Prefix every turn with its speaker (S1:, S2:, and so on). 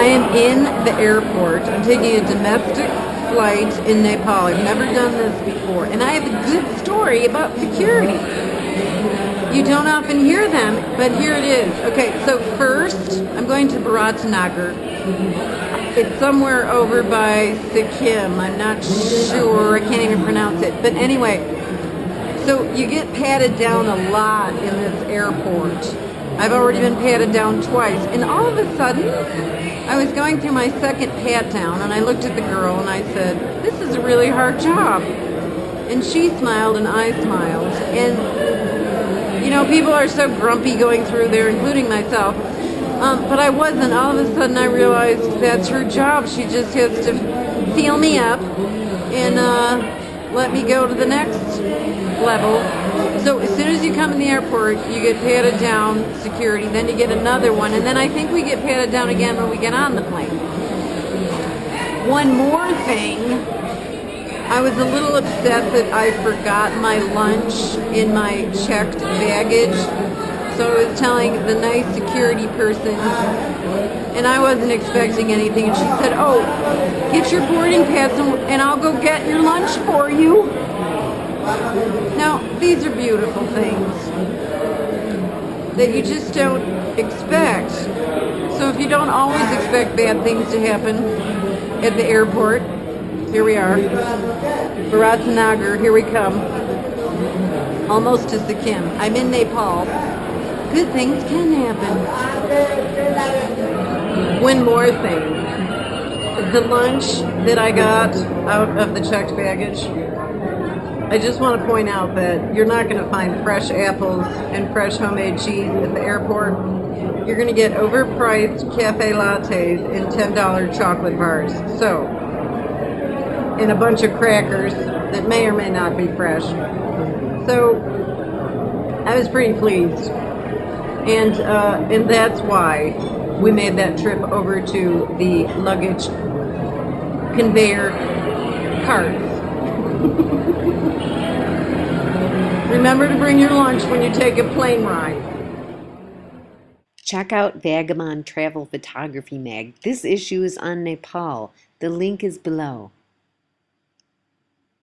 S1: I am in the airport. I'm taking a domestic flight in Nepal. I've never done this before. And I have a good story about security. You don't often hear them, but here it is. Okay, so first, I'm going to Biratnagar. It's somewhere over by Sikkim. I'm not sure. I can't even pronounce it. But anyway, so you get patted down a lot in this airport. I've already been patted down twice. And all of a sudden, I was going through my second pat down and I looked at the girl and I said, this is a really hard job. And she smiled and I smiled. And, you know, people are so grumpy going through there, including myself. Um, but I wasn't. All of a sudden I realized that's her job. She just has to feel me up and uh, let me go to the next level so as soon as you come in the airport, you get patted down, security, then you get another one, and then I think we get patted down again when we get on the plane. One more thing, I was a little upset that I forgot my lunch in my checked baggage. So I was telling the nice security person, and I wasn't expecting anything, and she said, oh, get your boarding pass and I'll go get your lunch for you. Now, these are beautiful things that you just don't expect. So if you don't always expect bad things to happen at the airport, here we are, Biratnagar, here we come, almost to Sikkim. I'm in Nepal. Good things can happen. One more thing. The lunch that I got out of the checked baggage I just want to point out that you're not going to find fresh apples and fresh homemade cheese at the airport. You're going to get overpriced cafe lattes and $10 chocolate bars. So, and a bunch of crackers that may or may not be fresh. So, I was pretty pleased. And, uh, and that's why we made that trip over to the luggage conveyor carts. Remember to bring your lunch when you take a plane ride.
S2: Check out Vagabond Travel Photography Mag. This issue is on Nepal. The link is below.